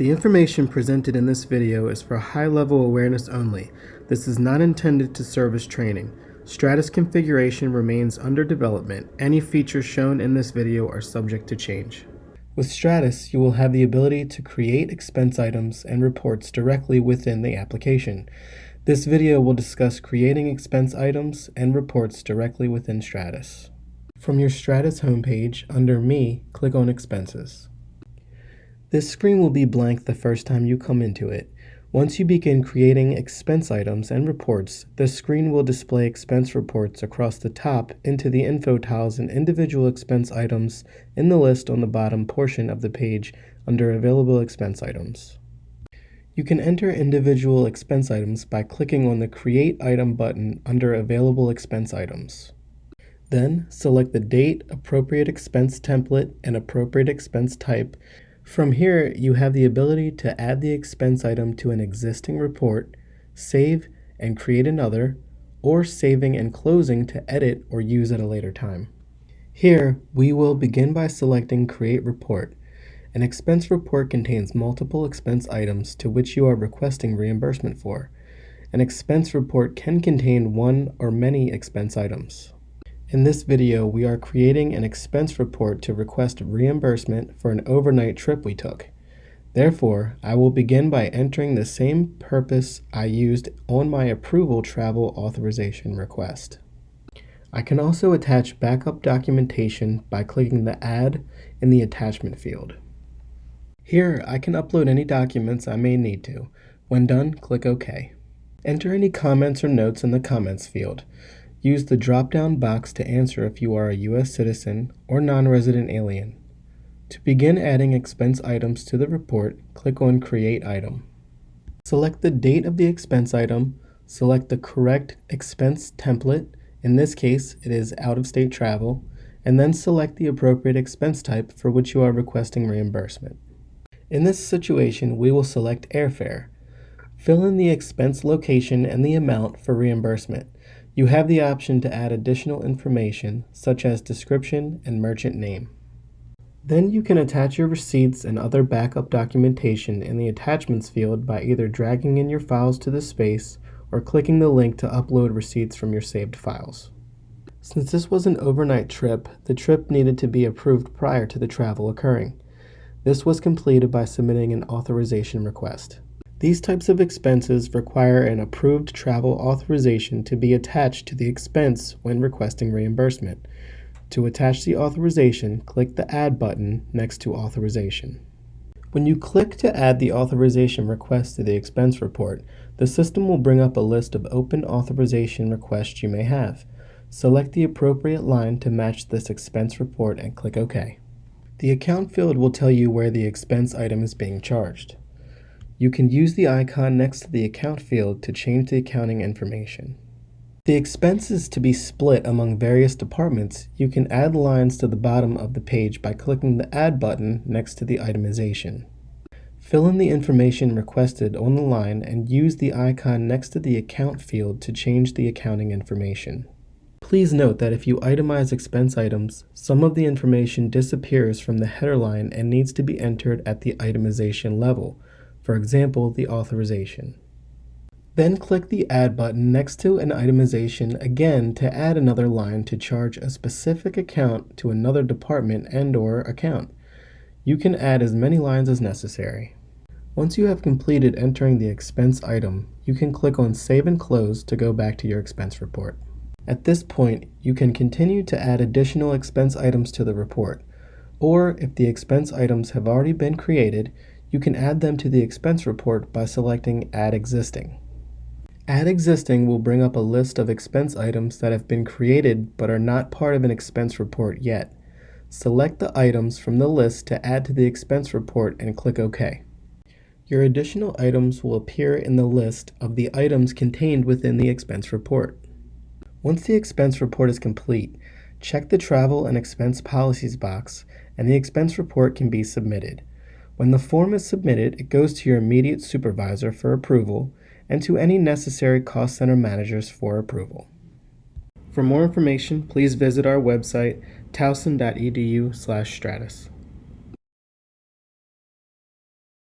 The information presented in this video is for high-level awareness only. This is not intended to serve as training. Stratus configuration remains under development. Any features shown in this video are subject to change. With Stratus, you will have the ability to create expense items and reports directly within the application. This video will discuss creating expense items and reports directly within Stratus. From your Stratus homepage, under Me, click on Expenses. This screen will be blank the first time you come into it. Once you begin creating expense items and reports, the screen will display expense reports across the top into the info tiles and individual expense items in the list on the bottom portion of the page under Available Expense Items. You can enter individual expense items by clicking on the Create Item button under Available Expense Items. Then, select the date, appropriate expense template, and appropriate expense type from here, you have the ability to add the expense item to an existing report, save and create another, or saving and closing to edit or use at a later time. Here, we will begin by selecting Create Report. An expense report contains multiple expense items to which you are requesting reimbursement for. An expense report can contain one or many expense items. In this video, we are creating an expense report to request reimbursement for an overnight trip we took. Therefore, I will begin by entering the same purpose I used on my approval travel authorization request. I can also attach backup documentation by clicking the Add in the Attachment field. Here, I can upload any documents I may need to. When done, click OK. Enter any comments or notes in the Comments field. Use the drop-down box to answer if you are a U.S. citizen or non-resident alien. To begin adding expense items to the report, click on Create Item. Select the date of the expense item, select the correct expense template, in this case it is out-of-state travel, and then select the appropriate expense type for which you are requesting reimbursement. In this situation, we will select airfare. Fill in the expense location and the amount for reimbursement. You have the option to add additional information such as description and merchant name. Then you can attach your receipts and other backup documentation in the attachments field by either dragging in your files to the space or clicking the link to upload receipts from your saved files. Since this was an overnight trip, the trip needed to be approved prior to the travel occurring. This was completed by submitting an authorization request. These types of expenses require an approved travel authorization to be attached to the expense when requesting reimbursement. To attach the authorization, click the Add button next to Authorization. When you click to add the authorization request to the expense report, the system will bring up a list of open authorization requests you may have. Select the appropriate line to match this expense report and click OK. The account field will tell you where the expense item is being charged. You can use the icon next to the account field to change the accounting information. The expenses to be split among various departments, you can add lines to the bottom of the page by clicking the Add button next to the itemization. Fill in the information requested on the line and use the icon next to the account field to change the accounting information. Please note that if you itemize expense items, some of the information disappears from the header line and needs to be entered at the itemization level, for example, the authorization. Then click the Add button next to an itemization again to add another line to charge a specific account to another department and or account. You can add as many lines as necessary. Once you have completed entering the expense item, you can click on Save and Close to go back to your expense report. At this point, you can continue to add additional expense items to the report, or if the expense items have already been created, you can add them to the expense report by selecting Add Existing. Add Existing will bring up a list of expense items that have been created but are not part of an expense report yet. Select the items from the list to add to the expense report and click OK. Your additional items will appear in the list of the items contained within the expense report. Once the expense report is complete, check the Travel and Expense Policies box and the expense report can be submitted. When the form is submitted, it goes to your immediate supervisor for approval and to any necessary cost center managers for approval. For more information, please visit our website towson.edu/stratus.